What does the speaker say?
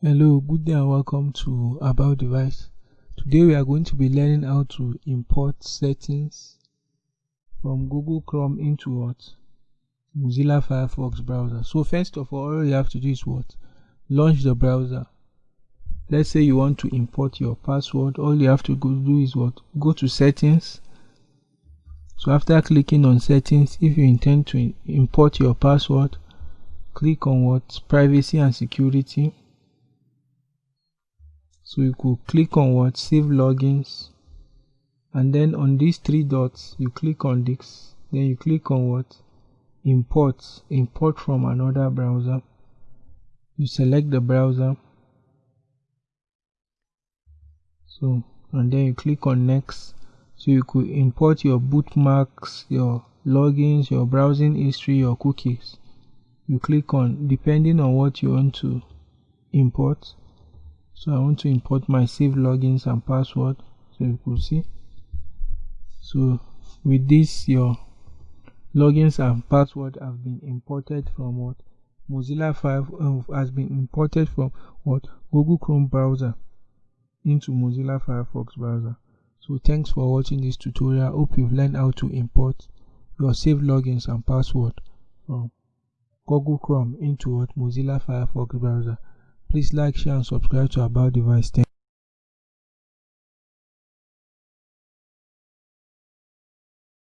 hello good day and welcome to about device. Today we are going to be learning how to import settings from google chrome into what? Mozilla firefox browser. So first of all all you have to do is what? Launch the browser. Let's say you want to import your password. All you have to go do is what? Go to settings. So after clicking on settings if you intend to import your password click on what? Privacy and security so you could click on what? Save logins. And then on these three dots you click on this. Then you click on what? Import. Import from another browser. You select the browser. So and then you click on next. So you could import your bookmarks your logins your browsing history your cookies. You click on depending on what you want to import so I want to import my save logins and password so you could see. So with this your logins and password have been imported from what? Mozilla 5 uh, has been imported from what? Google Chrome browser into Mozilla Firefox browser. So thanks for watching this tutorial. Hope you've learned how to import your save logins and password from Google Chrome into what? Mozilla Firefox browser Please like, share and subscribe to About Device.